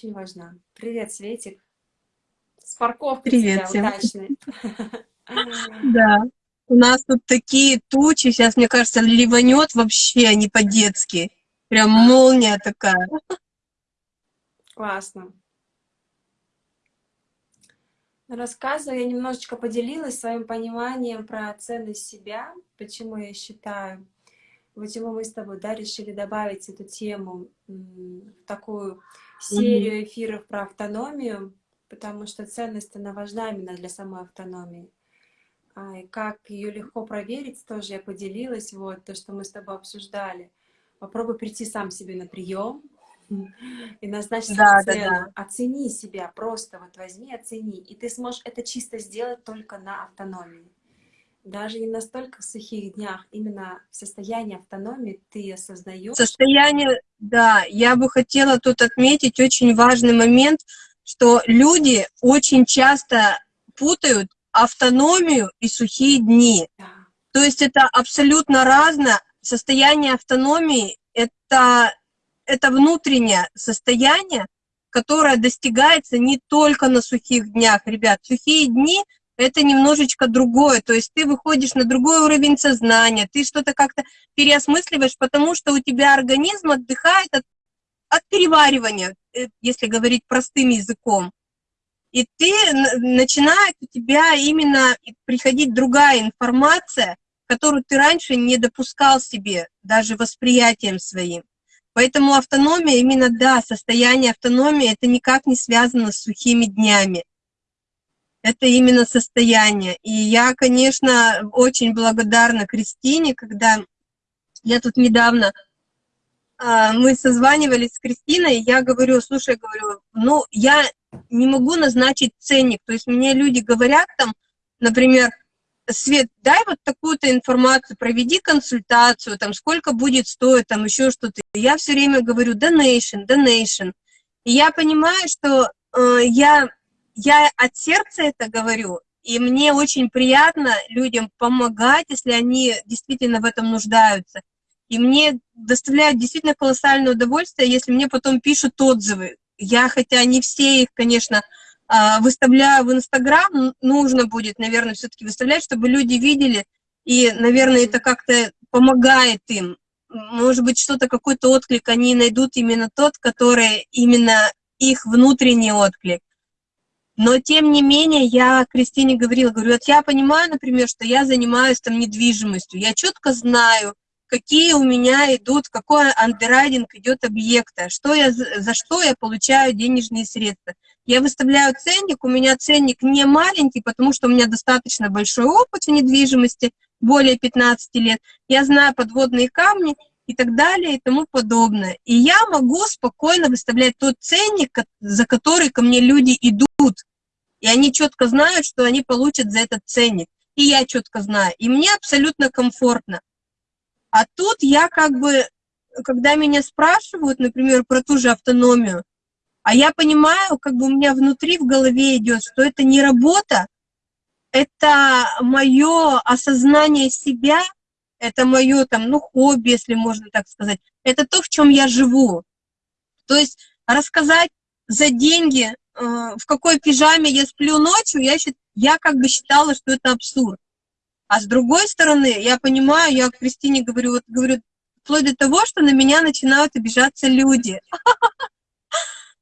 очень важна. Привет, Светик. С парковкой Привет всем. удачной. Да. У нас тут такие тучи, сейчас, мне кажется, ливанет вообще не по-детски. Прям молния такая. Классно. Рассказываю, я немножечко поделилась своим пониманием про ценность себя, почему я считаю, почему мы с тобой да, решили добавить эту тему в такую серию эфиров про автономию, потому что ценность, она важна именно для самой автономии. А, и как ее легко проверить, тоже я поделилась, вот, то, что мы с тобой обсуждали. Попробуй прийти сам себе на прием и назначить Да, да, цену. да. Оцени себя, просто вот возьми, оцени. И ты сможешь это чисто сделать только на автономии. Даже не настолько в сухих днях, именно в состоянии автономии ты осознаешь. Состояние, да, я бы хотела тут отметить очень важный момент, что люди очень часто путают автономию и сухие дни. Да. То есть это абсолютно разное. Состояние автономии — это, это внутреннее состояние, которое достигается не только на сухих днях. Ребят, сухие дни — это немножечко другое. То есть ты выходишь на другой уровень сознания, ты что-то как-то переосмысливаешь, потому что у тебя организм отдыхает от, от переваривания, э, если говорить простым языком и ты начинает у тебя именно приходить другая информация, которую ты раньше не допускал себе, даже восприятием своим. Поэтому автономия, именно да, состояние автономии, это никак не связано с сухими днями. Это именно состояние. И я, конечно, очень благодарна Кристине, когда я тут недавно, а, мы созванивались с Кристиной, я говорю, слушай, говорю, ну, я не могу назначить ценник. То есть мне люди говорят там, например, Свет, дай вот такую-то информацию, проведи консультацию, там, сколько будет стоить, там, еще что-то. Я все время говорю donation, donation. И я понимаю, что э, я, я от сердца это говорю, и мне очень приятно людям помогать, если они действительно в этом нуждаются. И мне доставляет действительно колоссальное удовольствие, если мне потом пишут отзывы, я, хотя не все их, конечно, а, выставляю в Инстаграм, нужно будет, наверное, все-таки выставлять, чтобы люди видели, и, наверное, это как-то помогает им. Может быть, что-то, какой-то отклик они найдут именно тот, который именно их внутренний отклик. Но, тем не менее, я Кристине говорила, говорю, вот я понимаю, например, что я занимаюсь там недвижимостью, я четко знаю, какие у меня идут, какой андеррайдинг идет объекта, что я, за что я получаю денежные средства. Я выставляю ценник, у меня ценник не маленький, потому что у меня достаточно большой опыт в недвижимости, более 15 лет. Я знаю подводные камни и так далее и тому подобное. И я могу спокойно выставлять тот ценник, за который ко мне люди идут. И они четко знают, что они получат за этот ценник. И я четко знаю. И мне абсолютно комфортно. А тут я как бы, когда меня спрашивают, например, про ту же автономию, а я понимаю, как бы у меня внутри в голове идет, что это не работа, это мое осознание себя, это мое там, ну, хобби, если можно так сказать, это то, в чем я живу. То есть рассказать за деньги, в какой пижаме я сплю ночью, я, я как бы считала, что это абсурд. А с другой стороны, я понимаю, я Кристине говорю, вот говорю, вплоть до того, что на меня начинают обижаться люди.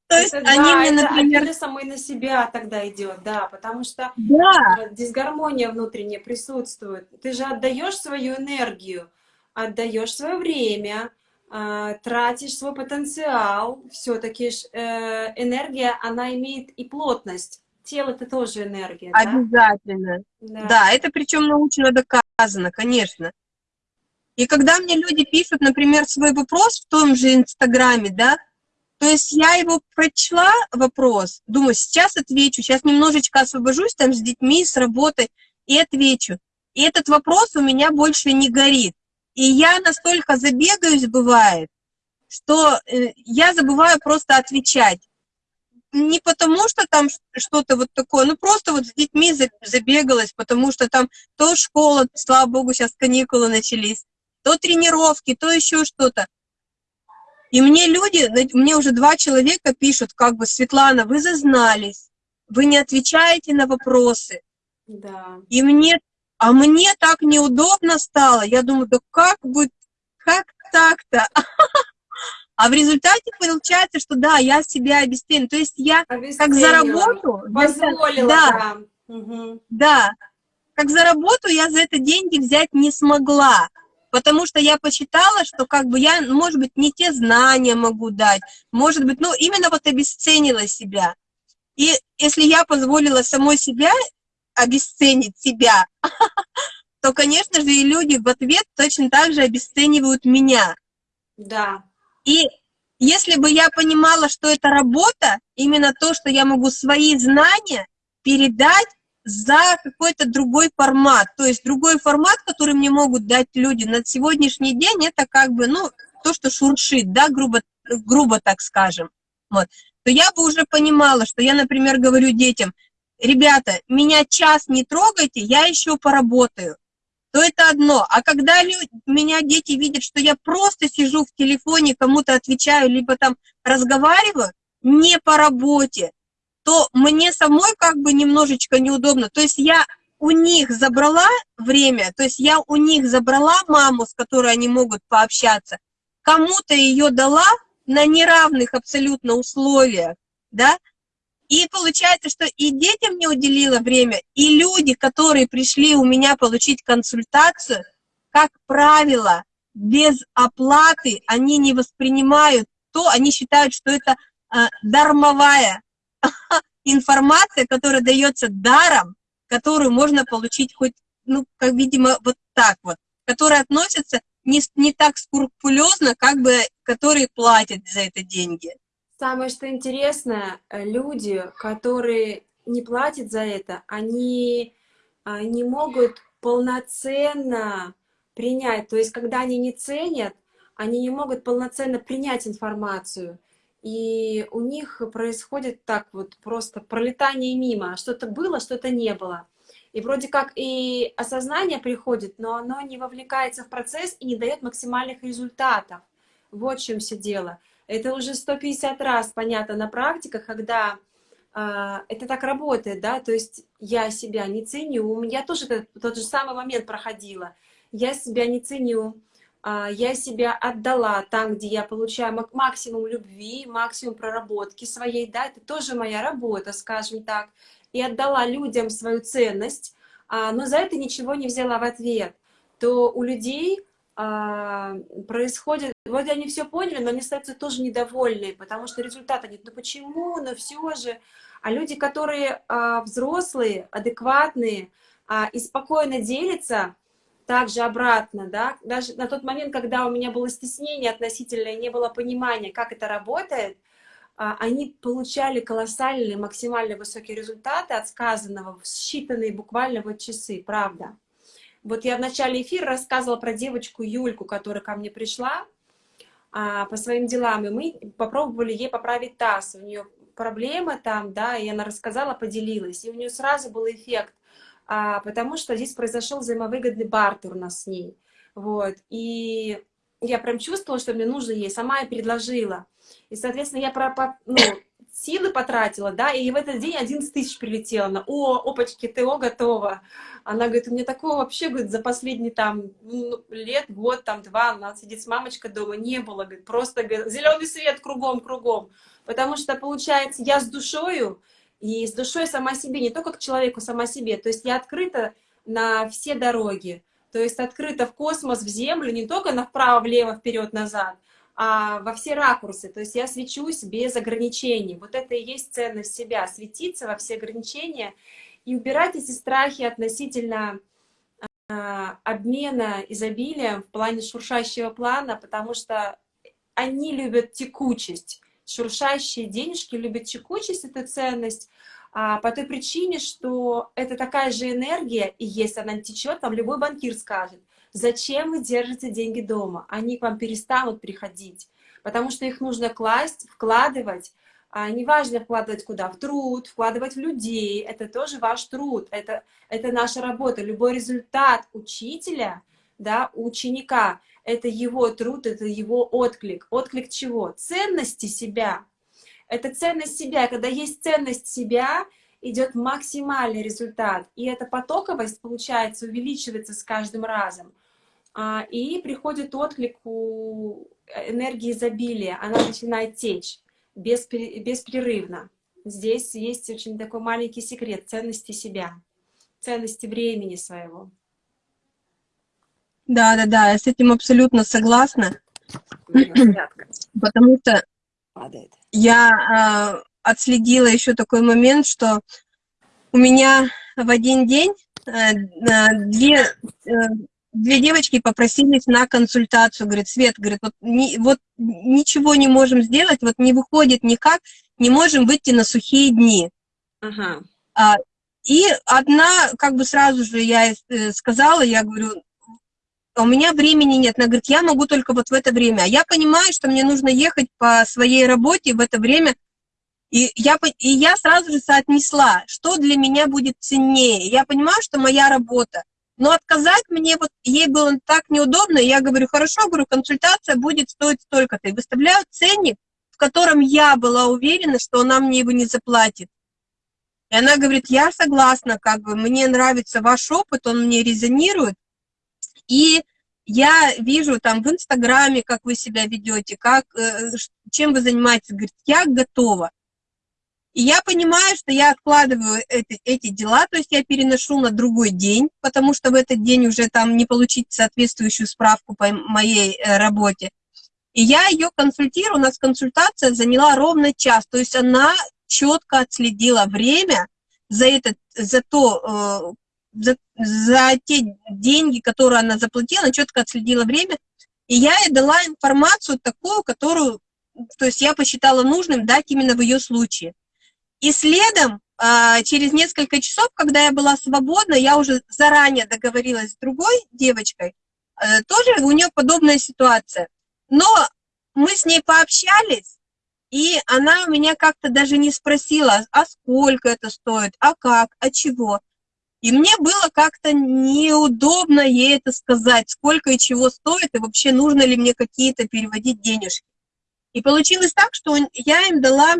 То есть это, они да, мне, например... Это самой на себя тогда идет, да, потому что да. Э, дисгармония внутренняя присутствует. Ты же отдаешь свою энергию, отдаешь свое время, э, тратишь свой потенциал. Все-таки э, энергия, она имеет и плотность тело это тоже энергия, Обязательно. Да, да это причем научно доказано, конечно. И когда мне люди пишут, например, свой вопрос в том же Инстаграме, да, то есть я его прочла, вопрос, думаю, сейчас отвечу, сейчас немножечко освобожусь там с детьми, с работой, и отвечу. И этот вопрос у меня больше не горит. И я настолько забегаюсь, бывает, что э, я забываю просто отвечать не потому, что там что-то вот такое, ну просто вот с детьми забегалась, потому что там то школа, слава богу, сейчас каникулы начались, то тренировки, то еще что-то. И мне люди, мне уже два человека пишут, как бы, Светлана, вы зазнались, вы не отвечаете на вопросы. Да. И мне, а мне так неудобно стало. Я думаю, да как будет, как так-то? А в результате получается, что да, я себя обесценила. То есть я как за работу... Позволила, да. Да, угу. да, как за работу я за это деньги взять не смогла потому что я посчитала, что как бы я, может быть, не те знания могу дать, может быть, ну, именно вот обесценила себя. И если я позволила самой себя обесценить себя, то, конечно же, и люди в ответ точно так же обесценивают меня. Да. И если бы я понимала, что это работа, именно то, что я могу свои знания передать за какой-то другой формат. То есть другой формат, который мне могут дать люди на сегодняшний день, это как бы, ну, то, что шуршит, да, грубо, грубо так скажем. Вот. То я бы уже понимала, что я, например, говорю детям, ребята, меня час не трогайте, я еще поработаю. То это одно. А когда люди, меня дети видят, что я просто сижу в телефоне, кому-то отвечаю, либо там разговариваю, не по работе, то мне самой как бы немножечко неудобно. То есть я у них забрала время, то есть я у них забрала маму, с которой они могут пообщаться, кому-то ее дала на неравных абсолютно условиях, да, и получается, что и детям не уделила время, и люди, которые пришли у меня получить консультацию, как правило, без оплаты они не воспринимают то, они считают, что это э, дармовая информация, которая дается даром, которую можно получить хоть, ну, как, видимо, вот так вот, которая относится не, не так скрупулезно, как бы, которые платят за это деньги. Самое, что интересно, э, люди, которые не платят за это, они а, не могут полноценно принять. То есть, когда они не ценят, они не могут полноценно принять информацию и у них происходит так вот просто пролетание мимо, что-то было, что-то не было. И вроде как и осознание приходит, но оно не вовлекается в процесс и не дает максимальных результатов. Вот в чем все дело. Это уже 150 раз понятно на практиках, когда э, это так работает, да, то есть я себя не ценю, я тоже этот, тот же самый момент проходила, я себя не ценю, а, я себя отдала там, где я получаю максимум любви, максимум проработки своей, да, это тоже моя работа, скажем так, и отдала людям свою ценность, а, но за это ничего не взяла в ответ, то у людей происходит, вот они все поняли, но они остаются тоже недовольны, потому что результата нет. Ну почему? Но все же. А люди, которые взрослые, адекватные и спокойно делятся, также обратно, да, даже на тот момент, когда у меня было стеснение относительно и не было понимания, как это работает, а, они получали колоссальные, максимально высокие результаты от сказанного в считанные буквально вот часы, правда. Вот я в начале эфира рассказывала про девочку Юльку, которая ко мне пришла а, по своим делам, и мы попробовали ей поправить таз. У нее проблема там, да, и она рассказала, поделилась, и у нее сразу был эффект а, потому что здесь произошел взаимовыгодный бартер у нас с ней. Вот. И я прям чувствовала, что мне нужно ей, сама я предложила. И, соответственно, я про, ну, силы потратила, да, и в этот день 11 тысяч прилетело. на О, опачки, ТО готова. Она говорит, у меня такого вообще, говорит, за последние там ну, лет, год, там, два, она сидит с мамочкой дома, не было, говорит, просто, говорит, зеленый свет кругом, кругом. Потому что, получается, я с душою, и с душой сама себе, не только к человеку, сама себе. То есть я открыта на все дороги, то есть открыта в космос, в землю, не только на вправо, влево, вперед, назад, а во все ракурсы. То есть я свечусь без ограничений. Вот это и есть ценность себя, светиться во все ограничения и убирать эти страхи относительно а, обмена изобилием в плане шуршащего плана, потому что они любят текучесть шуршащие денежки любят чекучесть, это ценность, а, по той причине, что это такая же энергия, и если она течет, там любой банкир скажет, зачем вы держите деньги дома, они к вам перестанут приходить, потому что их нужно класть, вкладывать, а, неважно вкладывать куда, в труд, вкладывать в людей, это тоже ваш труд, это, это наша работа, любой результат учителя да, ученика это его труд, это его отклик. Отклик чего? Ценности себя. Это ценность себя. Когда есть ценность себя, идет максимальный результат. И эта потоковость, получается, увеличивается с каждым разом. А, и приходит отклик у энергии изобилия. Она начинает течь беспрерывно. Здесь есть очень такой маленький секрет ценности себя, ценности времени своего. Да, да, да, я с этим абсолютно согласна. Потому что Падает. я э, отследила еще такой момент, что у меня в один день э, две, э, две девочки попросились на консультацию. Говорит, Свет, говорит, вот, ни, вот ничего не можем сделать, вот не выходит никак, не можем выйти на сухие дни. Ага. А, и одна, как бы сразу же я э, сказала, я говорю, у меня времени нет. Она говорит, я могу только вот в это время. А я понимаю, что мне нужно ехать по своей работе в это время. И я, и я сразу же соотнесла, что для меня будет ценнее. Я понимаю, что моя работа. Но отказать мне, вот ей было так неудобно, я говорю, хорошо, говорю, консультация будет стоить столько-то. И выставляю ценник, в котором я была уверена, что она мне его не заплатит. И она говорит, я согласна, как бы, мне нравится ваш опыт, он мне резонирует, и я вижу там в Инстаграме, как вы себя ведете, как, э, чем вы занимаетесь, говорит, я готова. И я понимаю, что я откладываю эти, эти дела, то есть я переношу на другой день, потому что в этот день уже там не получить соответствующую справку по моей э, работе. И я ее консультирую, у нас консультация заняла ровно час, то есть она четко отследила время за, этот, за то, э, за, за те деньги, которые она заплатила, четко отследила время, и я ей дала информацию такую, которую, то есть я посчитала нужным дать именно в ее случае. И следом, а, через несколько часов, когда я была свободна, я уже заранее договорилась с другой девочкой, э, тоже у нее подобная ситуация. Но мы с ней пообщались, и она у меня как-то даже не спросила, а сколько это стоит, а как, а чего. И мне было как-то неудобно ей это сказать, сколько и чего стоит, и вообще нужно ли мне какие-то переводить денежки. И получилось так, что я им дала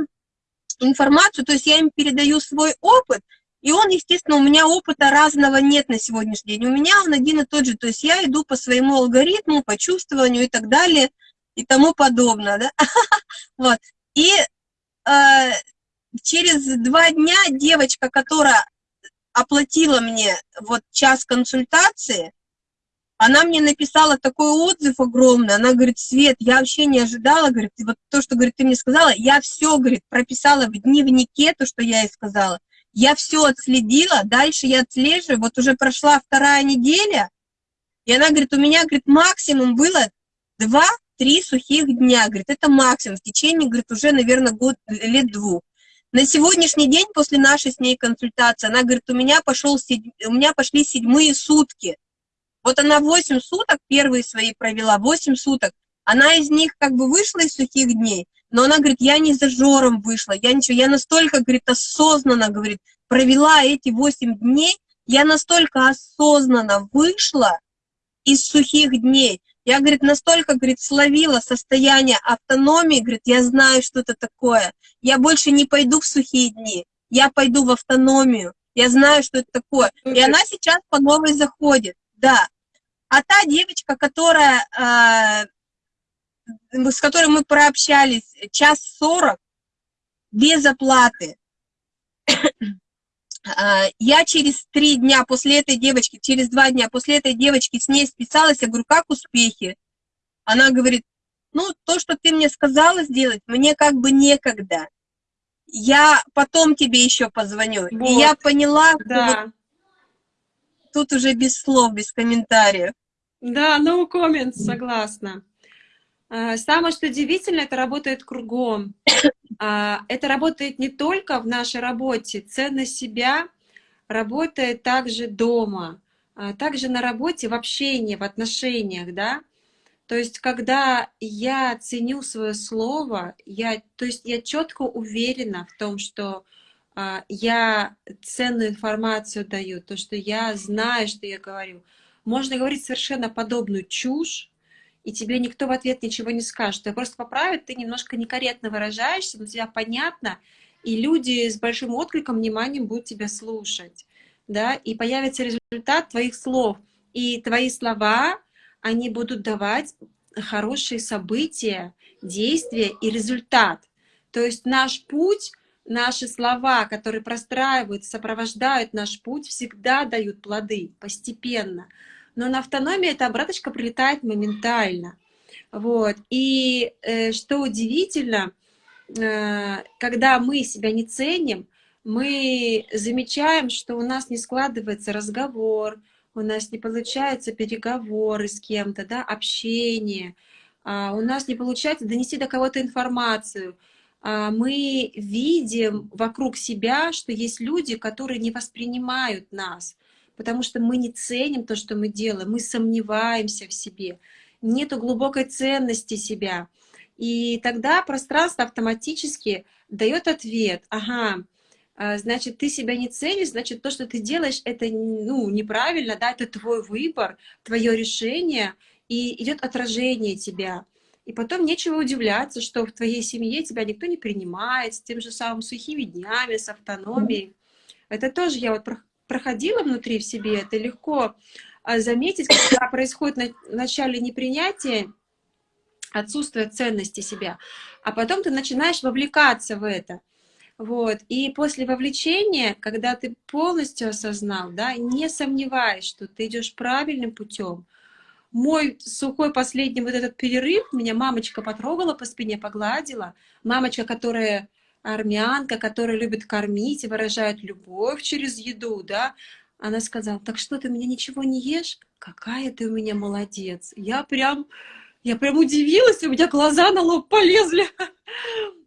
информацию, то есть я им передаю свой опыт, и он, естественно, у меня опыта разного нет на сегодняшний день. У меня он один и тот же, то есть я иду по своему алгоритму, по чувствованию и так далее, и тому подобное, да. Вот. И э, через два дня девочка, которая оплатила мне вот час консультации, она мне написала такой отзыв огромный, она говорит, Свет, я вообще не ожидала, говорит, вот то, что, говорит, ты мне сказала, я все, говорит, прописала в дневнике то, что я ей сказала, я все отследила, дальше я отслеживаю, вот уже прошла вторая неделя, и она говорит, у меня, говорит, максимум было два-три сухих дня, говорит, это максимум, в течение, говорит, уже, наверное, год, лет двух. На сегодняшний день, после нашей с ней консультации, она говорит, у меня, пошел, у меня пошли седьмые сутки. Вот она 8 суток первые свои провела, 8 суток. Она из них как бы вышла из сухих дней, но она говорит, я не за жором вышла, я ничего, я настолько, говорит, осознанно, говорит, провела эти 8 дней, я настолько осознанно вышла из сухих дней, я, говорит, настолько, говорит, словила состояние автономии, говорит, я знаю, что это такое. Я больше не пойду в сухие дни, я пойду в автономию. Я знаю, что это такое. И она сейчас по новой заходит, да. А та девочка, которая, э, с которой мы прообщались час сорок, без оплаты, а, я через три дня после этой девочки, через два дня после этой девочки с ней списалась, я говорю, как успехи? Она говорит, ну, то, что ты мне сказала сделать, мне как бы некогда. Я потом тебе еще позвоню. Вот. И я поняла, да. вот тут уже без слов, без комментариев. Да, no comments, согласна. А, самое, что удивительно, это работает кругом. А, это работает не только в нашей работе. Ценность себя работает также дома, а также на работе, в общении, в отношениях, да. То есть, когда я ценю свое слово, я, то есть я четко уверена в том, что я ценную информацию даю, то, что я знаю, что я говорю. можно говорить совершенно подобную чушь, и тебе никто в ответ ничего не скажет. Тебя просто поправят, ты немножко некорректно выражаешься, но тебя понятно, и люди с большим откликом, вниманием будут тебя слушать, да, и появится результат твоих слов, и твои слова, они будут давать хорошие события, действия и результат. То есть наш путь, наши слова, которые простраивают, сопровождают наш путь, всегда дают плоды постепенно. Но на автономии эта обраточка прилетает моментально. Вот. И э, что удивительно, э, когда мы себя не ценим, мы замечаем, что у нас не складывается разговор, у нас не получаются переговоры с кем-то, да, общение, а, у нас не получается донести до кого-то информацию. А, мы видим вокруг себя, что есть люди, которые не воспринимают нас, потому что мы не ценим то, что мы делаем, мы сомневаемся в себе, нету глубокой ценности себя. И тогда пространство автоматически дает ответ, ага, а, значит, ты себя не ценишь, значит, то, что ты делаешь, это ну, неправильно, да, это твой выбор, твое решение, и идет отражение тебя. И потом нечего удивляться, что в твоей семье тебя никто не принимает, с тем же самым сухими днями, с автономией. Это тоже я вот проходила внутри в себе, это легко а, заметить, когда происходит на начале непринятия, отсутствие ценности себя, а потом ты начинаешь вовлекаться в это. Вот. И после вовлечения, когда ты полностью осознал, да, не сомневаясь, что ты идешь правильным путем, мой сухой последний вот этот перерыв, меня мамочка потрогала по спине, погладила. Мамочка, которая армянка, которая любит кормить и выражает любовь через еду, да, она сказала, так что ты меня ничего не ешь? Какая ты у меня молодец. Я прям, я прям удивилась, у меня глаза на лоб полезли.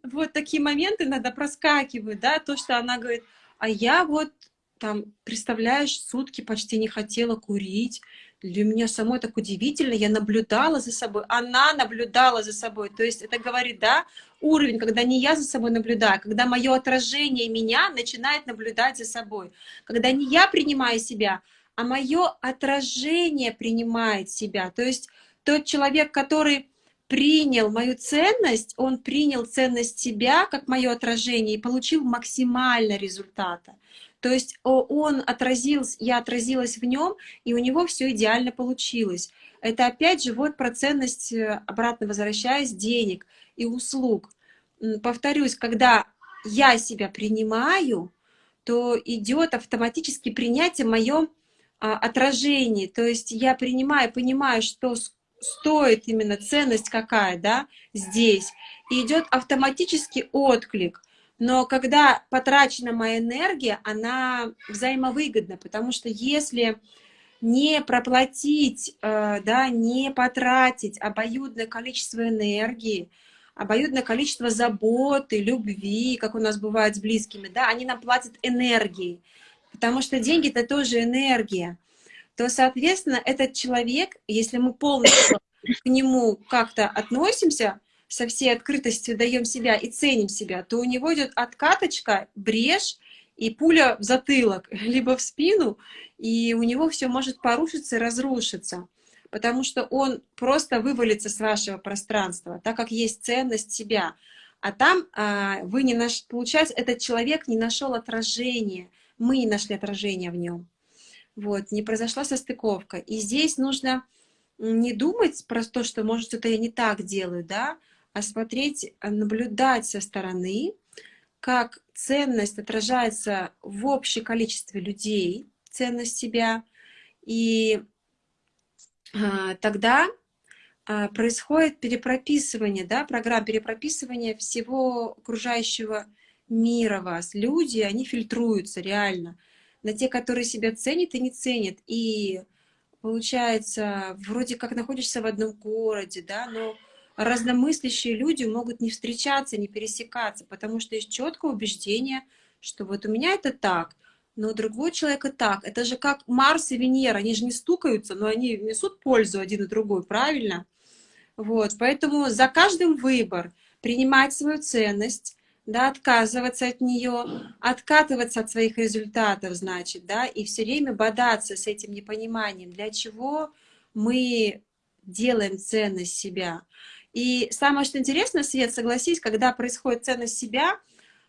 Вот такие моменты иногда проскакивают, да, то, что она говорит, а я вот там, представляешь, сутки почти не хотела курить. Для меня самой так удивительно, я наблюдала за собой, она наблюдала за собой. То есть это говорит, да, уровень, когда не я за собой наблюдаю, когда мое отражение меня начинает наблюдать за собой. Когда не я принимаю себя, а мое отражение принимает себя. То есть тот человек, который принял мою ценность, он принял ценность себя как мое отражение и получил максимально результата. То есть он отразился, я отразилась в нем, и у него все идеально получилось. Это опять же вот про ценность, э, обратно возвращаясь, денег и услуг. Повторюсь, когда я себя принимаю, то идет автоматически принятие моем а, отражении. То есть я принимаю, понимаю, что стоит именно ценность какая, да, здесь, и идет автоматический отклик. Но когда потрачена моя энергия, она взаимовыгодна, потому что если не проплатить, э, да, не потратить обоюдное количество энергии, обоюдное количество заботы, любви, как у нас бывает с близкими, да, они нам платят энергией, потому что деньги — это тоже энергия. То, соответственно, этот человек, если мы полностью к нему как-то относимся, со всей открытостью даем себя и ценим себя, то у него идет откаточка, брешь и пуля в затылок, либо в спину, и у него все может порушиться и разрушиться, потому что он просто вывалится с вашего пространства, так как есть ценность себя. А там а, вы не наш... получается, этот человек не нашел отражения, мы не нашли отражения в нем вот, не произошла состыковка. И здесь нужно не думать про то, что, может, что-то я не так делаю, да, а смотреть, а, наблюдать со стороны, как ценность отражается в общем количестве людей, ценность себя, и а, тогда а, происходит перепрописывание, да, программ перепрописывания всего окружающего мира вас. Люди, они фильтруются реально на те, которые себя ценят и не ценят. И получается, вроде как находишься в одном городе, да, но разномыслящие люди могут не встречаться, не пересекаться, потому что есть четкое убеждение, что вот у меня это так, но у другого человека так. Это же как Марс и Венера, они же не стукаются, но они несут пользу один и другой, правильно? Вот, поэтому за каждым выбор принимать свою ценность, да, отказываться от нее, откатываться от своих результатов, значит, да, и все время бодаться с этим непониманием, для чего мы делаем ценность себя. И самое, что интересно, Свет, согласись, когда происходит ценность себя,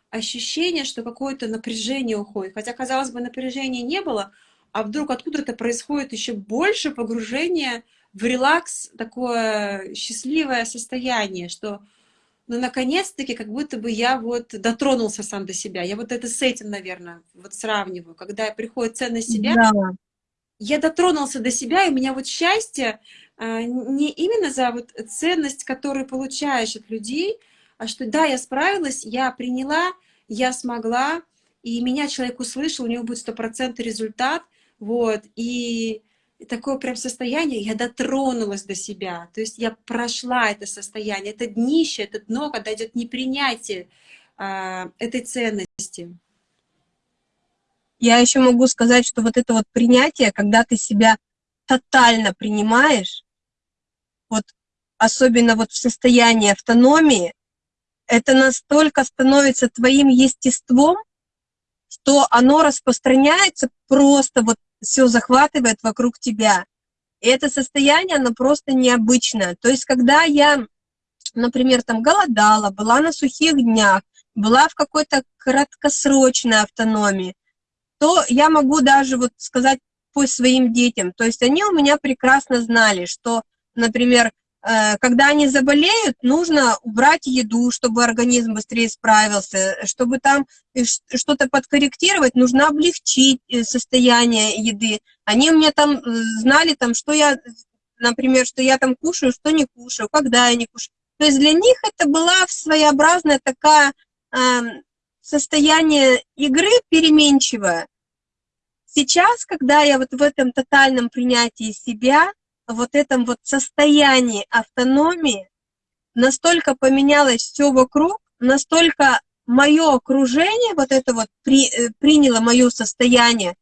ощущение, что какое-то напряжение уходит. Хотя, казалось бы, напряжения не было, а вдруг откуда-то происходит еще больше погружения в релакс, такое счастливое состояние, что ну, наконец-таки, как будто бы я вот дотронулся сам до себя. Я вот это с этим, наверное, вот сравниваю. Когда приходит ценность себя, да. я дотронулся до себя, и у меня вот счастье не именно за вот ценность, которую получаешь от людей, а что да, я справилась, я приняла, я смогла, и меня человек услышал, у него будет стопроцентный результат, вот, и такое прям состояние, я дотронулась до себя, то есть я прошла это состояние, это днище, это дно, когда идет непринятие а, этой ценности. Я еще могу сказать, что вот это вот принятие, когда ты себя тотально принимаешь, вот особенно вот в состоянии автономии, это настолько становится твоим естеством, что оно распространяется просто вот все захватывает вокруг тебя. И это состояние, оно просто необычное. То есть, когда я, например, там голодала, была на сухих днях, была в какой-то краткосрочной автономии, то я могу даже вот сказать по своим детям. То есть они у меня прекрасно знали, что, например, Э, когда они заболеют, нужно убрать еду, чтобы организм быстрее справился, чтобы там что-то подкорректировать, нужно облегчить э, состояние еды. Они меня там э, знали, там, что я, например, что я там кушаю, что не кушаю, когда я не кушаю. То есть для них это была своеобразная такая э, состояние игры переменчивое. Сейчас, когда я вот в этом тотальном принятии себя, вот этом вот состоянии автономии настолько поменялось все вокруг, настолько мое окружение вот это вот при, э, приняло мое состояние,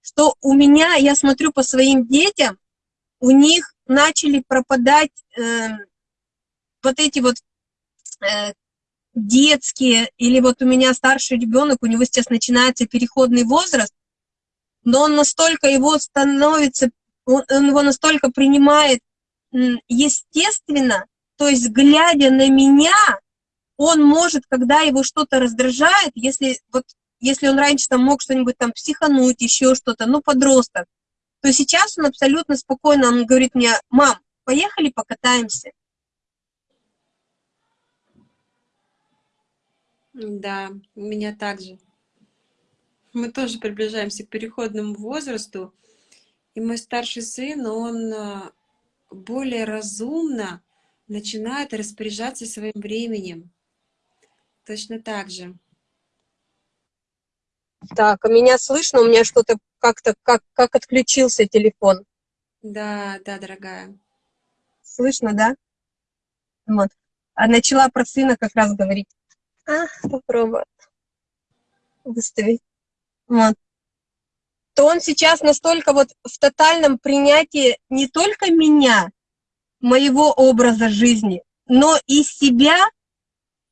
что у меня, я смотрю по своим детям, у них начали пропадать э, вот эти вот э, детские, или вот у меня старший ребенок, у него сейчас начинается переходный возраст, но он настолько его становится он, он его настолько принимает естественно, то есть глядя на меня, он может, когда его что-то раздражает, если вот если он раньше там мог что-нибудь там психануть, еще что-то, ну, подросток, то сейчас он абсолютно спокойно, он говорит мне, мам, поехали покатаемся. Да, у меня также. Мы тоже приближаемся к переходному возрасту, и мой старший сын, он э, более разумно начинает распоряжаться своим временем. Точно так же. Так, а меня слышно? У меня что-то как-то, как, как отключился телефон. Да, да, дорогая. Слышно, да? Вот. А начала про сына как раз говорить. А, попробую выставить. Вот то он сейчас настолько вот в тотальном принятии не только меня, моего образа жизни, но и себя,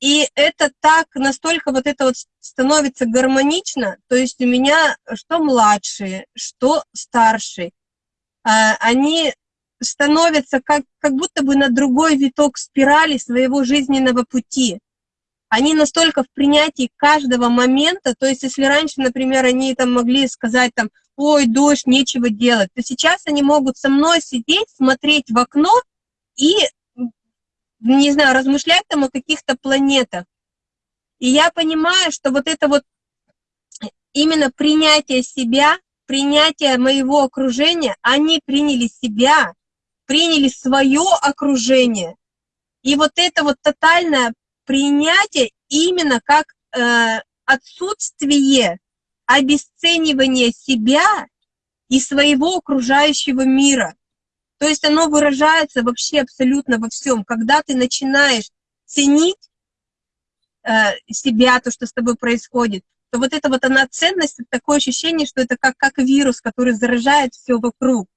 и это так, настолько вот это вот становится гармонично, то есть у меня что младшие, что старшие, а, они становятся как, как будто бы на другой виток спирали своего жизненного пути они настолько в принятии каждого момента, то есть если раньше, например, они там могли сказать там, ой, дождь, нечего делать, то сейчас они могут со мной сидеть, смотреть в окно и, не знаю, размышлять там о каких-то планетах. И я понимаю, что вот это вот именно принятие себя, принятие моего окружения, они приняли себя, приняли свое окружение. И вот это вот тотальное принятие именно как э, отсутствие обесценивания себя и своего окружающего мира. То есть оно выражается вообще абсолютно во всем. Когда ты начинаешь ценить э, себя, то, что с тобой происходит, то вот это вот она ценность, такое ощущение, что это как, как вирус, который заражает все вокруг.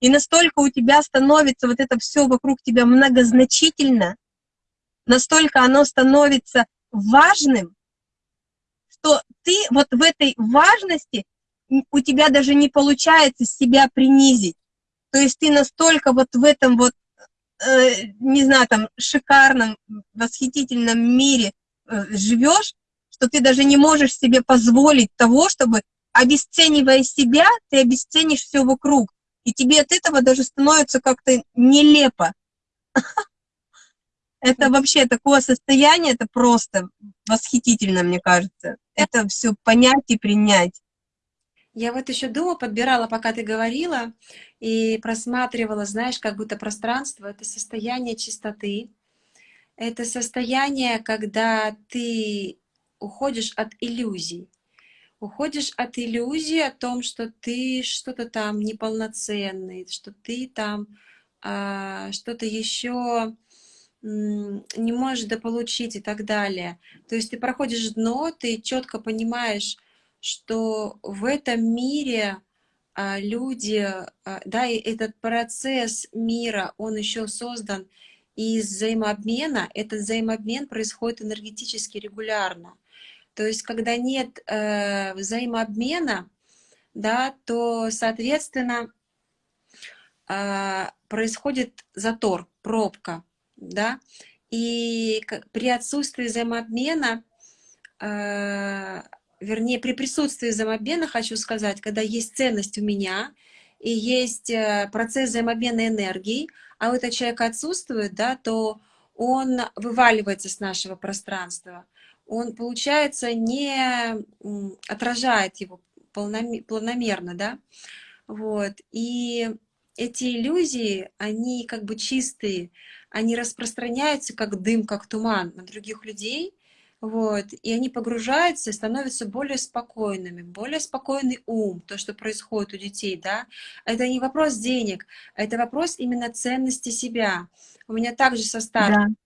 И настолько у тебя становится вот это все вокруг тебя многозначительно, настолько оно становится важным, что ты вот в этой важности, у тебя даже не получается себя принизить. То есть ты настолько вот в этом вот, э, не знаю, там, шикарном, восхитительном мире э, живешь, что ты даже не можешь себе позволить того, чтобы, обесценивая себя, ты обесценишь все вокруг. И тебе от этого даже становится как-то нелепо. Это вообще такое состояние, это просто восхитительно, мне кажется. Это все понять и принять. Я вот еще думала, подбирала, пока ты говорила, и просматривала, знаешь, как будто пространство — это состояние чистоты, это состояние, когда ты уходишь от иллюзий. Уходишь от иллюзии о том, что ты что-то там неполноценный, что ты там а, что-то еще не можешь дополучить и так далее. То есть ты проходишь дно, ты четко понимаешь, что в этом мире а, люди, а, да, и этот процесс мира, он еще создан из взаимообмена. Этот взаимообмен происходит энергетически регулярно. То есть, когда нет э, взаимообмена, да, то, соответственно, э, происходит затор, пробка, да, и при отсутствии взаимообмена э, вернее, при присутствии взаимообмена, хочу сказать, когда есть ценность у меня, и есть э, процесс взаимообмена энергии, а у этого человека отсутствует, да, то он вываливается с нашего пространства. Он, получается, не отражает его планомерно, да. Вот. И эти иллюзии, они как бы чистые, они распространяются как дым, как туман на других людей – вот, и они погружаются и становятся более спокойными, более спокойный ум, то, что происходит у детей, да, это не вопрос денег, это вопрос именно ценности себя. У меня также со старшим, да.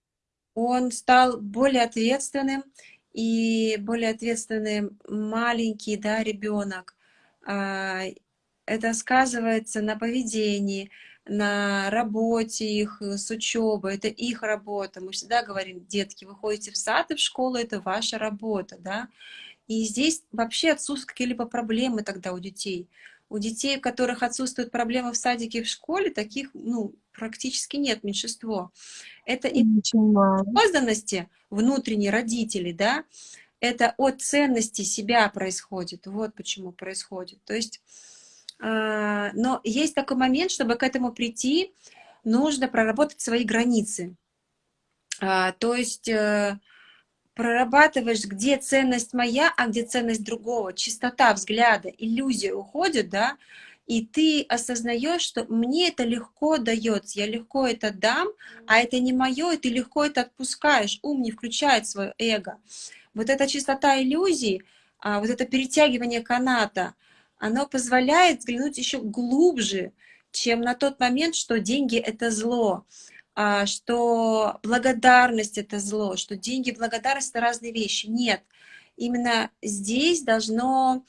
он стал более ответственным, и более ответственный маленький, да, ребенок. Это сказывается на поведении, на работе их, э, с учебой, это их работа. Мы всегда говорим, детки, вы ходите в сад и в школу, это ваша работа, да. И здесь вообще отсутствуют какие-либо проблемы тогда у детей. У детей, у которых отсутствуют проблемы в садике и в школе, таких, ну, практически нет, меньшинство. Это и созданности внутренней родителей, да, это от ценности себя происходит. Вот почему происходит. То есть но есть такой момент, чтобы к этому прийти, нужно проработать свои границы. А, то есть э, прорабатываешь, где ценность моя, а где ценность другого, чистота взгляда, иллюзия уходит, да, и ты осознаешь, что мне это легко дается, я легко это дам, а это не мое, и ты легко это отпускаешь, ум не включает свое эго. Вот эта чистота иллюзий, а, вот это перетягивание каната — оно позволяет взглянуть еще глубже, чем на тот момент, что деньги — это зло, а, что благодарность — это зло, что деньги и благодарность — это разные вещи. Нет, именно здесь должно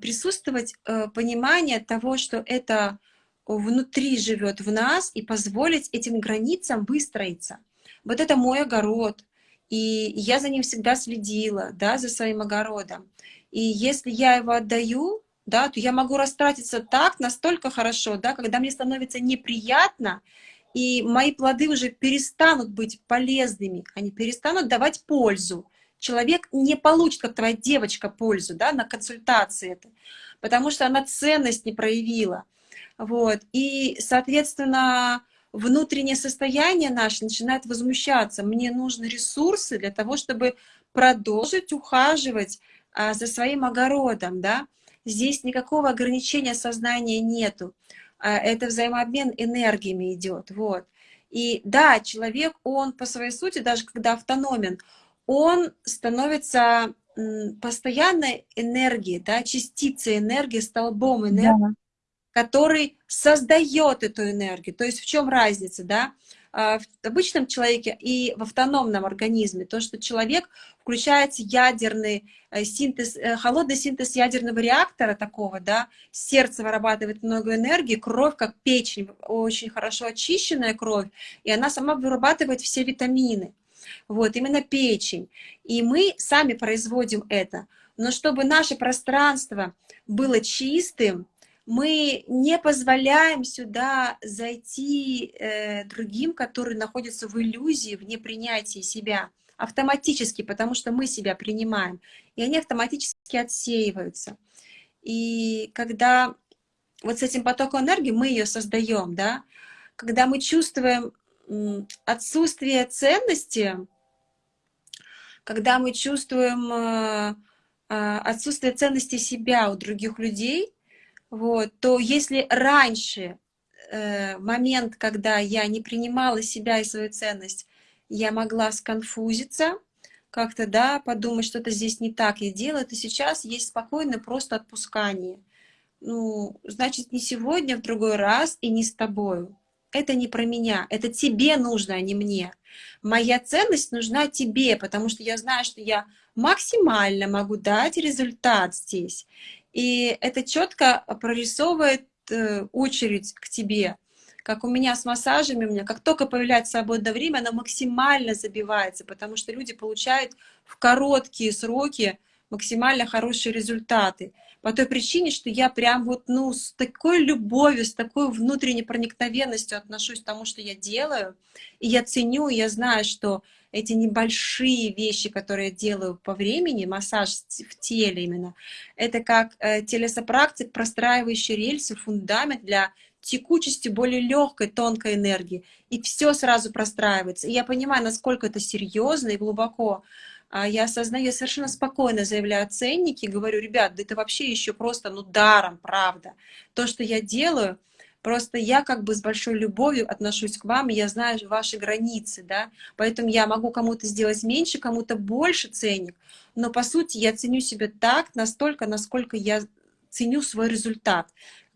присутствовать э, понимание того, что это внутри живет в нас, и позволить этим границам выстроиться. Вот это мой огород, и я за ним всегда следила, да, за своим огородом. И если я его отдаю, да, то я могу растратиться так, настолько хорошо, да, когда мне становится неприятно, и мои плоды уже перестанут быть полезными, они перестанут давать пользу. Человек не получит, как твоя девочка, пользу да, на консультации это, потому что она ценность не проявила. Вот. И, соответственно, внутреннее состояние наше начинает возмущаться. Мне нужны ресурсы для того, чтобы продолжить ухаживать а, за своим огородом, да, Здесь никакого ограничения сознания нету. А, это взаимообмен энергиями идет. Вот. И да, человек, он по своей сути, даже когда автономен, он становится постоянной энергией, да, частицей энергии, столбом энергии, да. который создает эту энергию. То есть в чем разница, да? А, в обычном человеке и в автономном организме. То, что человек включается ядерный э, синтез, э, холодный синтез ядерного реактора такого, да, сердце вырабатывает много энергии, кровь, как печень, очень хорошо очищенная кровь, и она сама вырабатывает все витамины. вот, именно печень. И мы сами производим это. Но чтобы наше пространство было чистым, мы не позволяем сюда зайти э, другим, которые находятся в иллюзии, в непринятии себя, автоматически, потому что мы себя принимаем, и они автоматически отсеиваются. И когда вот с этим потоком энергии мы ее создаем, да, когда мы чувствуем отсутствие ценности, когда мы чувствуем э, э, отсутствие ценности себя у других людей, вот, то если раньше э, момент, когда я не принимала себя и свою ценность, я могла сконфузиться, как-то, да, подумать, что-то здесь не так я делаю, то сейчас есть спокойное просто отпускание. Ну, значит, не сегодня, в другой раз и не с тобою это не про меня, это тебе нужно, а не мне. Моя ценность нужна тебе, потому что я знаю, что я максимально могу дать результат здесь. И это четко прорисовывает э, очередь к тебе. Как у меня с массажами, у меня как только появляется свободное время, она максимально забивается, потому что люди получают в короткие сроки максимально хорошие результаты по той причине, что я прям вот, ну, с такой любовью, с такой внутренней проникновенностью отношусь к тому, что я делаю, и я ценю, я знаю, что эти небольшие вещи, которые я делаю по времени, массаж в теле именно, это как э, телесопрактик, простраивающий рельсы, фундамент для текучести более легкой, тонкой энергии. И все сразу простраивается. И я понимаю, насколько это серьезно и глубоко. А я осознаю, я совершенно спокойно заявляю ценники, говорю, ребят, да это вообще еще просто, ну, даром, правда. То, что я делаю, просто я как бы с большой любовью отношусь к вам, и я знаю ваши границы, да, поэтому я могу кому-то сделать меньше, кому-то больше ценник, но по сути я ценю себя так, настолько, насколько я ценю свой результат.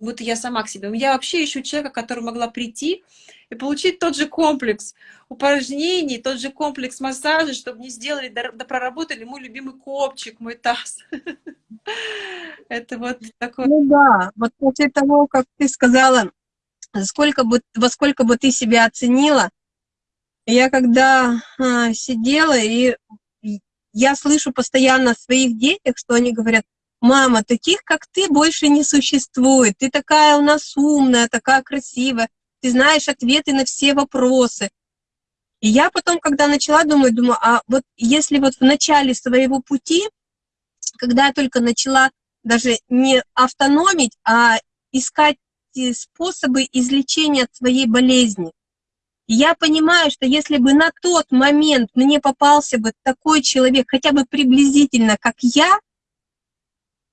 Вот я сама к себе. Я вообще ищу человека, который могла прийти и получить тот же комплекс упражнений, тот же комплекс массажа, чтобы не сделали, да проработали мой любимый копчик, мой таз. Это вот такое. Ну да, вот после того, как ты сказала, сколько бы, во сколько бы ты себя оценила, я когда а, сидела, и я слышу постоянно о своих детях, что они говорят, мама, таких, как ты, больше не существует, ты такая у нас умная, такая красивая, ты знаешь ответы на все вопросы. И я потом, когда начала думать, думаю, а вот если вот в начале своего пути, когда я только начала даже не автономить, а искать способы излечения от своей болезни, я понимаю, что если бы на тот момент мне попался бы такой человек, хотя бы приблизительно, как я,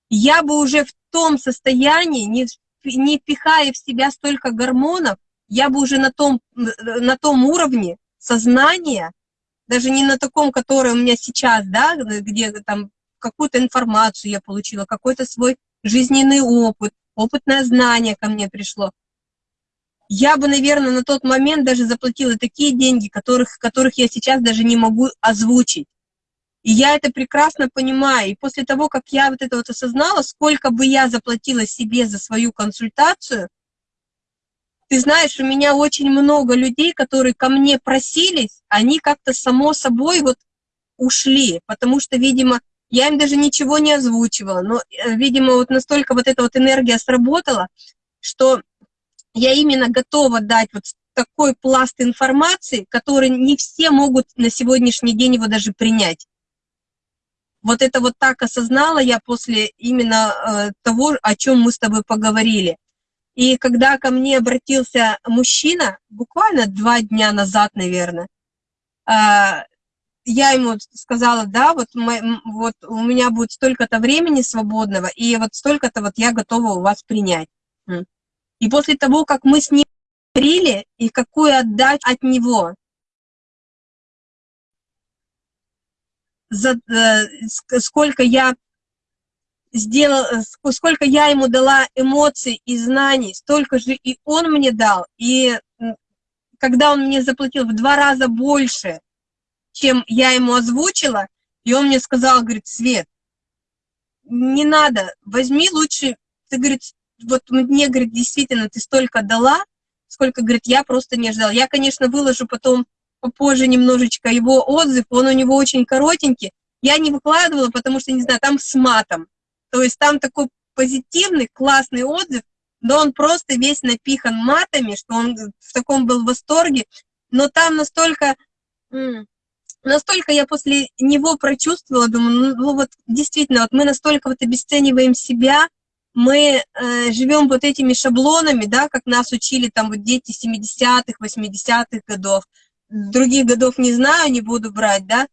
я бы уже в том состоянии, не, не пихая в себя столько гормонов, я бы уже на том, на том уровне сознания, даже не на таком, который у меня сейчас, да, где там какую-то информацию я получила, какой-то свой жизненный опыт, опытное знание ко мне пришло. Я бы, наверное, на тот момент даже заплатила такие деньги, которых, которых я сейчас даже не могу озвучить. И я это прекрасно понимаю. И после того, как я вот это вот осознала, сколько бы я заплатила себе за свою консультацию, ты знаешь, у меня очень много людей, которые ко мне просились, они как-то само собой вот ушли, потому что, видимо, я им даже ничего не озвучивала, но, э, видимо, вот настолько вот эта вот энергия сработала, что я именно готова дать вот такой пласт информации, который не все могут на сегодняшний день его даже принять. Вот это вот так осознала я после именно э, того, о чем мы с тобой поговорили. И когда ко мне обратился мужчина, буквально два дня назад, наверное, а, я ему сказала, да, вот, мы, вот у меня будет столько-то времени свободного, и вот столько-то вот я готова у вас принять. И после того, как мы с ним говорили, и какую отдать от него, за, э, сколько я сделал, сколько я ему дала эмоций и знаний, столько же и он мне дал. И когда он мне заплатил в два раза больше, чем я ему озвучила, и он мне сказал, говорит, Свет, не надо, возьми лучше, ты, говорит, вот мне, говорит, действительно, ты столько дала, сколько, говорит, я просто не ожидала. Я, конечно, выложу потом попозже немножечко его отзыв, он у него очень коротенький. Я не выкладывала, потому что, не знаю, там с матом. То есть там такой позитивный, классный отзыв, но он просто весь напихан матами, что он в таком был восторге. Но там настолько, настолько я после него прочувствовала, думаю, ну, ну вот действительно, вот мы настолько вот обесцениваем себя, мы э, живем вот этими шаблонами, да, как нас учили там вот дети 70-х, 80-х годов, других годов не знаю, не буду брать, да,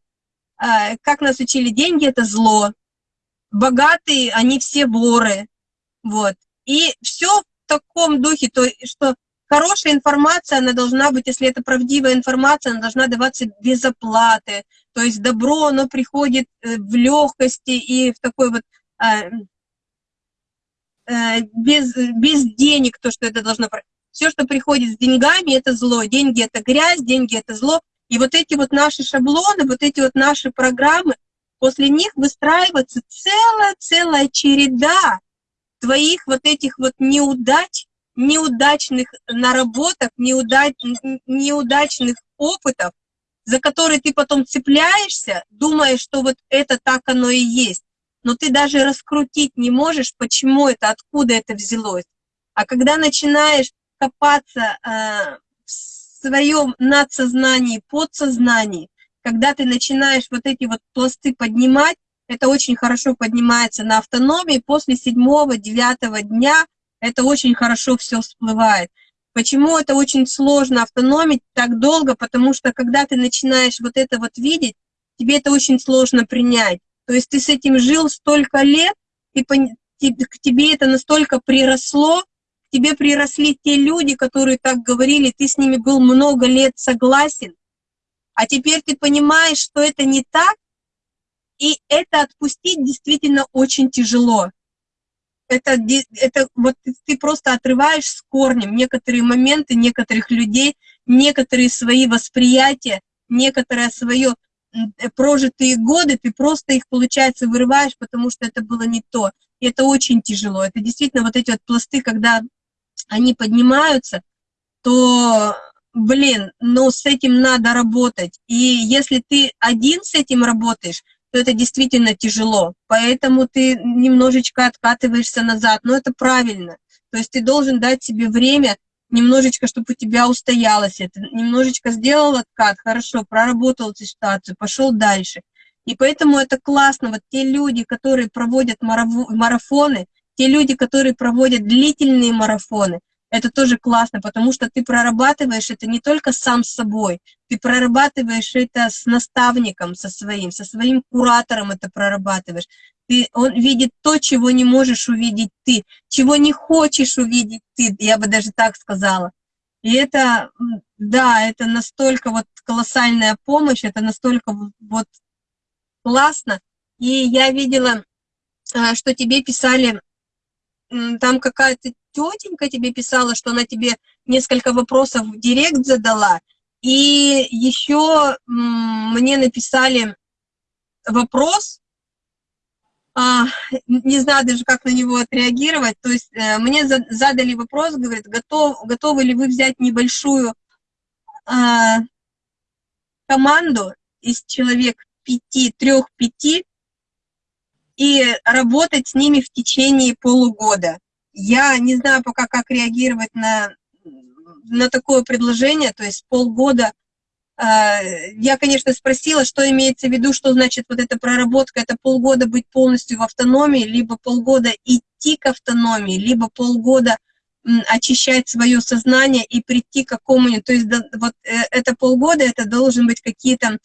э, как нас учили, деньги — это зло, богатые, они все воры, вот, и все в таком духе, то, что хорошая информация, она должна быть, если это правдивая информация, она должна даваться без оплаты, то есть добро, оно приходит э, в легкости и в такой вот э, Э, без, без денег, то, что это должно... Все, что приходит с деньгами, это зло. Деньги — это грязь, деньги — это зло. И вот эти вот наши шаблоны, вот эти вот наши программы, после них выстраивается целая-целая череда твоих вот этих вот неудач, неудачных наработок, неудач, неудачных опытов, за которые ты потом цепляешься, думая, что вот это так оно и есть но ты даже раскрутить не можешь, почему это, откуда это взялось. А когда начинаешь копаться э, в своем надсознании, подсознании, когда ты начинаешь вот эти вот пласты поднимать, это очень хорошо поднимается на автономии, после седьмого, девятого дня это очень хорошо все всплывает. Почему это очень сложно автономить так долго? Потому что когда ты начинаешь вот это вот видеть, тебе это очень сложно принять. То есть ты с этим жил столько лет, и к тебе это настолько приросло, тебе приросли те люди, которые так говорили, ты с ними был много лет согласен, а теперь ты понимаешь, что это не так, и это отпустить действительно очень тяжело. Это, это вот ты просто отрываешь с корнем некоторые моменты некоторых людей, некоторые свои восприятия, некоторое свое Э, прожитые годы, ты просто их, получается, вырываешь, потому что это было не то. И это очень тяжело. Это действительно вот эти вот пласты, когда они поднимаются, то, блин, ну с этим надо работать. И если ты один с этим работаешь, то это действительно тяжело. Поэтому ты немножечко откатываешься назад. Но это правильно. То есть ты должен дать себе время немножечко, чтобы у тебя устоялось это, немножечко сделал откат, хорошо, проработал эту ситуацию, пошел дальше. И поэтому это классно, вот те люди, которые проводят марафоны, те люди, которые проводят длительные марафоны, это тоже классно, потому что ты прорабатываешь это не только сам с собой, ты прорабатываешь это с наставником, со своим, со своим куратором это прорабатываешь. Ты, он видит то, чего не можешь увидеть ты, чего не хочешь увидеть ты, я бы даже так сказала. И это, да, это настолько вот колоссальная помощь, это настолько вот классно. И я видела, а, что тебе писали, там какая-то тетенька тебе писала, что она тебе несколько вопросов в директ задала, и еще мне написали вопрос, а, не знаю даже, как на него отреагировать. То есть э, мне задали вопрос, говорит, готов, готовы ли вы взять небольшую а, команду из человек пяти, трех-пяти и работать с ними в течение полугода. Я не знаю пока, как реагировать на, на такое предложение, то есть полгода – а, я, конечно, спросила, что имеется в виду, что значит вот эта проработка, это полгода быть полностью в автономии, либо полгода идти к автономии, либо полгода очищать свое сознание и прийти к какому-нибудь, то есть вот э, это полгода, это должен быть какие-то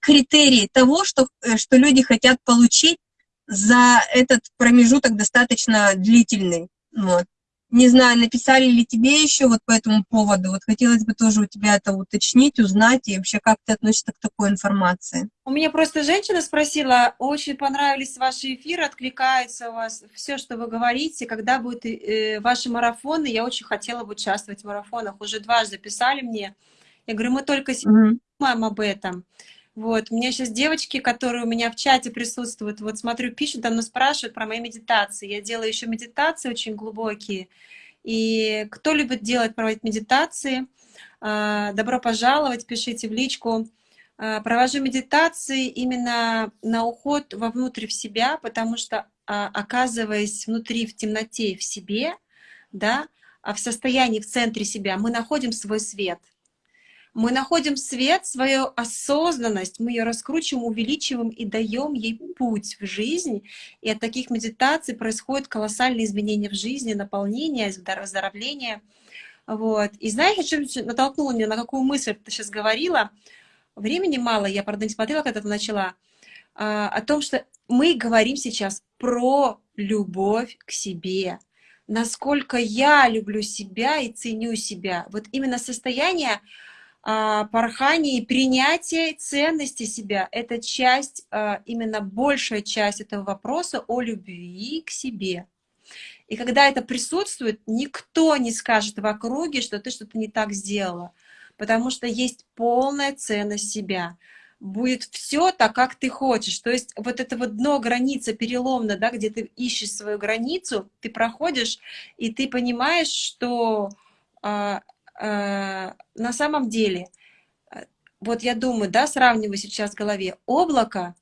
критерии того, что, э, что люди хотят получить за этот промежуток достаточно длительный. Вот. Не знаю, написали ли тебе еще вот по этому поводу. Вот хотелось бы тоже у тебя это уточнить, узнать, и вообще как ты относишься к такой информации. У меня просто женщина спросила, очень понравились ваши эфиры, откликается у вас все, что вы говорите, когда будут э, ваши марафоны. Я очень хотела бы участвовать в марафонах. Уже дважды писали мне. Я говорю, мы только mm думаем об этом. Вот, у меня сейчас девочки, которые у меня в чате присутствуют, вот смотрю, пишут, давно спрашивают про мои медитации. Я делаю еще медитации очень глубокие. И кто любит делать, проводить медитации, а, добро пожаловать, пишите в личку. А, провожу медитации именно на уход вовнутрь в себя, потому что, а, оказываясь внутри, в темноте, в себе, да, в состоянии, в центре себя, мы находим свой свет. Мы находим свет, свою осознанность, мы ее раскручиваем, увеличиваем и даем ей путь в жизнь. И от таких медитаций происходят колоссальные изменения в жизни, наполнение, выздоровление. Вот. И знаешь, что натолкнуло меня, на какую мысль ты сейчас говорила? Времени мало, я, правда, не смотрела, когда ты начала. А, о том, что мы говорим сейчас про любовь к себе. Насколько я люблю себя и ценю себя. Вот именно состояние порхание и принятие ценности себя — это часть, а, именно большая часть этого вопроса о любви к себе. И когда это присутствует, никто не скажет в округе, что ты что-то не так сделала, потому что есть полная ценность себя. Будет все так, как ты хочешь. То есть вот это вот дно, граница переломна, да, где ты ищешь свою границу, ты проходишь, и ты понимаешь, что а, на самом деле, э, вот я думаю, да, сравниваю сейчас в голове, облако,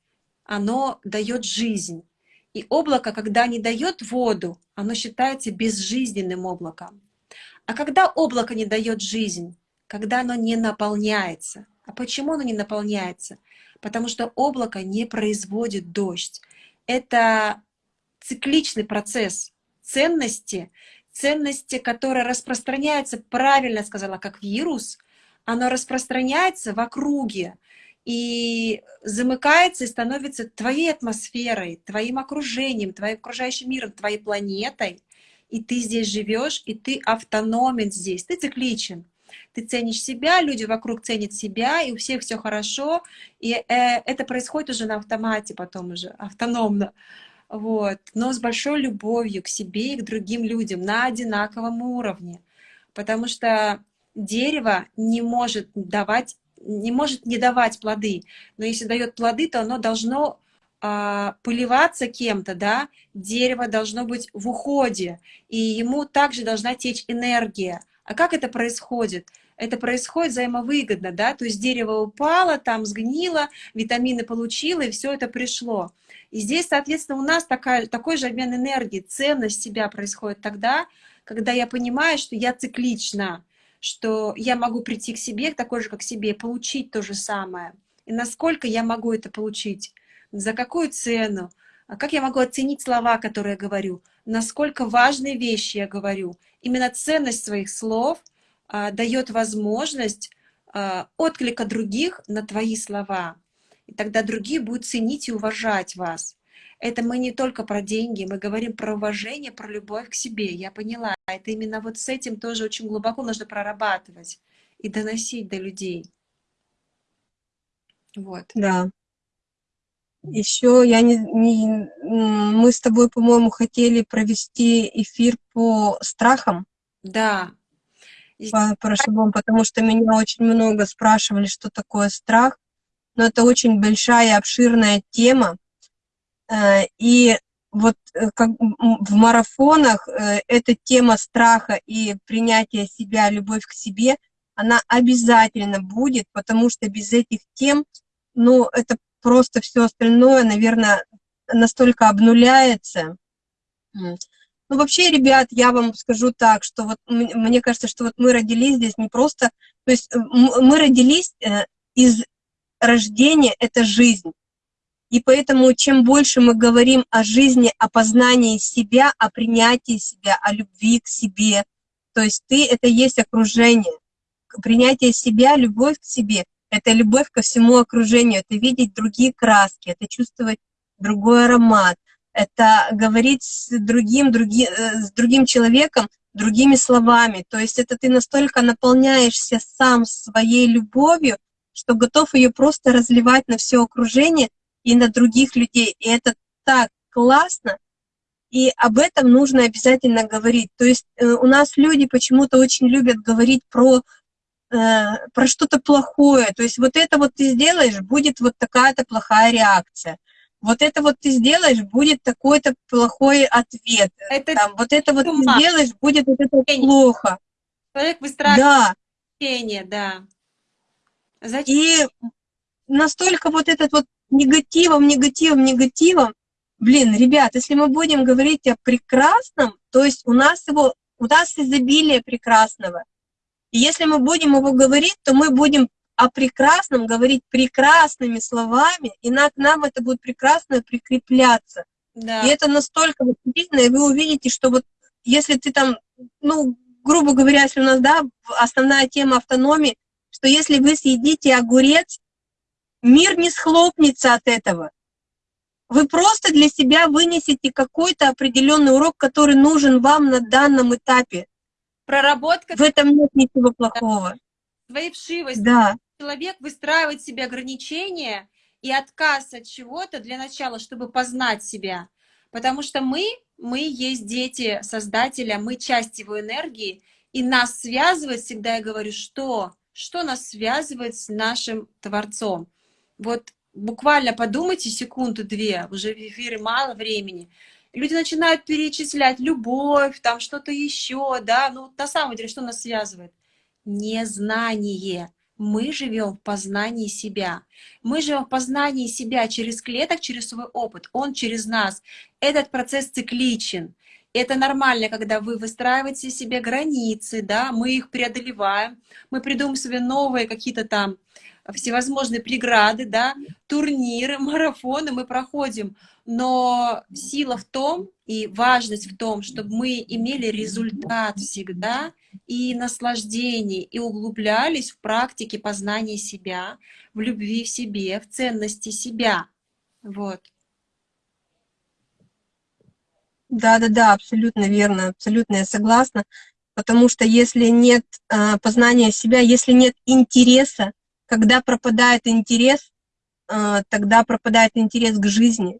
оно дает жизнь. И облако, когда не дает воду, оно считается безжизненным облаком. А когда облако не дает жизнь, когда оно не наполняется. А почему оно не наполняется? Потому что облако не производит дождь. Это цикличный процесс ценности, ценности, которая распространяется, правильно сказала, как вирус, оно распространяется в округе и замыкается и становится твоей атмосферой, твоим окружением, твоим окружающим миром, твоей планетой. И ты здесь живешь, и ты автономен здесь, ты цикличен. Ты ценишь себя, люди вокруг ценят себя, и у всех все хорошо, и э, это происходит уже на автомате потом уже, автономно вот, но с большой любовью к себе и к другим людям на одинаковом уровне, потому что дерево не может давать, не может не давать плоды, но если дает плоды, то оно должно а, поливаться кем-то, да, дерево должно быть в уходе, и ему также должна течь энергия. А как это происходит? Это происходит взаимовыгодно, да, то есть дерево упало, там сгнило, витамины получило, и все это пришло. И здесь, соответственно, у нас такая, такой же обмен энергии, ценность себя происходит тогда, когда я понимаю, что я циклична, что я могу прийти к себе, такой же, как себе, получить то же самое. И насколько я могу это получить, за какую цену, а как я могу оценить слова, которые я говорю, насколько важные вещи я говорю. Именно ценность своих слов а, дает возможность а, отклика других на твои слова. И тогда другие будут ценить и уважать вас. Это мы не только про деньги, мы говорим про уважение, про любовь к себе. Я поняла, это именно вот с этим тоже очень глубоко нужно прорабатывать и доносить до людей. Вот. Да. Еще я не, не мы с тобой, по-моему, хотели провести эфир по страхам. Да. По, по потому что меня очень много спрашивали, что такое страх но это очень большая, обширная тема. Э, и вот э, как в марафонах э, эта тема страха и принятия себя, любовь к себе, она обязательно будет, потому что без этих тем, ну, это просто все остальное, наверное, настолько обнуляется. Ну, вообще, ребят, я вам скажу так, что вот мне кажется, что вот мы родились здесь не просто, то есть мы родились из рождение — это жизнь. И поэтому чем больше мы говорим о жизни, о познании себя, о принятии себя, о любви к себе, то есть ты — это есть окружение. Принятие себя, любовь к себе — это любовь ко всему окружению, это видеть другие краски, это чувствовать другой аромат, это говорить с другим, други, э, с другим человеком другими словами. То есть это ты настолько наполняешься сам своей любовью, что готов ее просто разливать на все окружение и на других людей. И это так классно, и об этом нужно обязательно говорить. То есть э, у нас люди почему-то очень любят говорить про, э, про что-то плохое. То есть вот это вот ты сделаешь, будет вот такая-то плохая реакция. вот это вот ты сделаешь, будет такой-то плохой ответ. Это Там, вот это вот ты сделаешь, будет вот это плохо. человек выстраивает Да, общение, да. Зачем? и настолько вот этот вот негативом, негативом, негативом, блин, ребят, если мы будем говорить о прекрасном, то есть у нас его, у нас изобилие прекрасного. И если мы будем его говорить, то мы будем о прекрасном говорить прекрасными словами, и на, к нам это будет прекрасно прикрепляться. Да. И это настолько восхитительно, и вы увидите, что вот если ты там, ну, грубо говоря, если у нас, да, основная тема автономии, что если вы съедите огурец, мир не схлопнется от этого. Вы просто для себя вынесете какой-то определенный урок, который нужен вам на данном этапе. Проработка В этом нет ничего плохого. своей вшивости. Да, Человек выстраивает себе ограничения и отказ от чего-то для начала, чтобы познать себя. Потому что мы, мы есть дети Создателя, мы часть его энергии, и нас связывает, всегда я говорю, что? Что нас связывает с нашим Творцом? Вот буквально подумайте секунду-две, уже в эфире мало времени. Люди начинают перечислять любовь, там что-то еще, да, ну на самом деле что нас связывает? Незнание. Мы живем в познании себя. Мы живем в познании себя через клеток, через свой опыт. Он через нас. Этот процесс цикличен. Это нормально, когда вы выстраиваете себе границы, да, мы их преодолеваем, мы придумываем себе новые какие-то там всевозможные преграды, да, турниры, марафоны мы проходим, но сила в том и важность в том, чтобы мы имели результат всегда и наслаждение, и углублялись в практике познания себя, в любви в себе, в ценности себя. Вот. Да-да-да, абсолютно верно, абсолютно я согласна. Потому что если нет а, познания себя, если нет интереса, когда пропадает интерес, а, тогда пропадает интерес к жизни.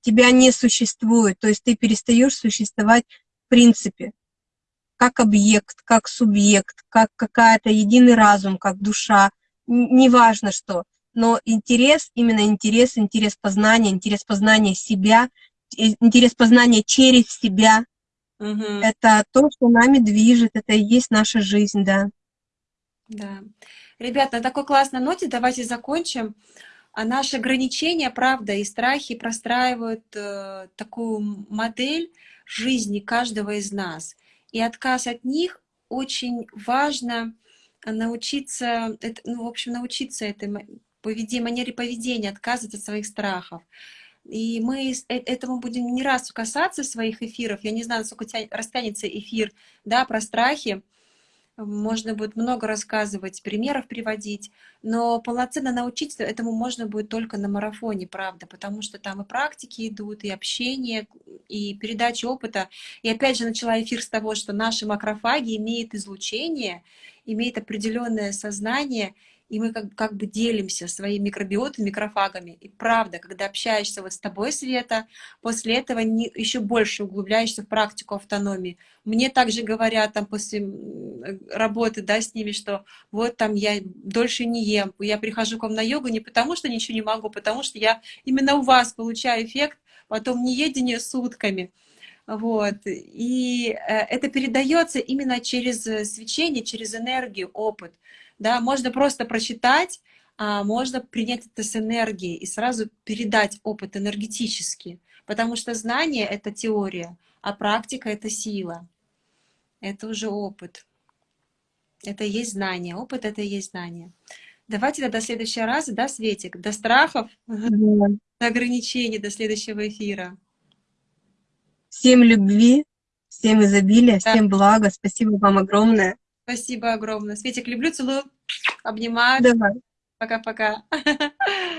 Тебя не существует, то есть ты перестаешь существовать в принципе, как объект, как субъект, как какая-то единый разум, как душа, неважно что. Но интерес, именно интерес, интерес познания, интерес познания себя, интерес познания через себя, Мгм. это то, что нами движет, это и есть наша жизнь, да. Да. Ребят, на такой классной ноте давайте закончим. А наши ограничения, правда, и страхи простраивают э, такую модель жизни каждого из нас. И отказ от них очень важно научиться, это, ну, в общем, научиться этой ма- поведе- манере поведения, отказываться от своих страхов. И мы э- этому будем не раз касаться своих эфиров. Я не знаю, насколько тя- растянется эфир да, про страхи. Можно будет много рассказывать, примеров приводить, но полноценно научиться этому можно будет только на марафоне, правда, потому что там и практики идут, и общение, и передача опыта. И опять же начала эфир с того, что наши макрофаги имеют излучение, имеют определенное сознание, и мы как, как бы делимся своим микробиотом, микрофагами. И правда, когда общаешься вот с тобой, Света, после этого не, еще больше углубляешься в практику автономии. Мне также говорят там после работы, да, с ними, что вот там я дольше не ем, я прихожу к вам на йогу не потому, что ничего не могу, потому что я именно у вас получаю эффект, потом не едение сутками. Вот. И э, это передается именно через э, свечение, через энергию, опыт. Да, можно просто прочитать, а можно принять это с энергией и сразу передать опыт энергетически. Потому что знание — это теория, а практика — это сила. Это уже опыт. Это и есть знание. Опыт — это и есть знание. Давайте тогда до следующего раза, да, Светик? До страхов, Да. до ограничений, до следующего эфира. Всем любви, всем изобилия, Да. всем блага. Спасибо вам огромное. Спасибо огромное. Светик, люблю, целую, обнимаю. Пока-пока.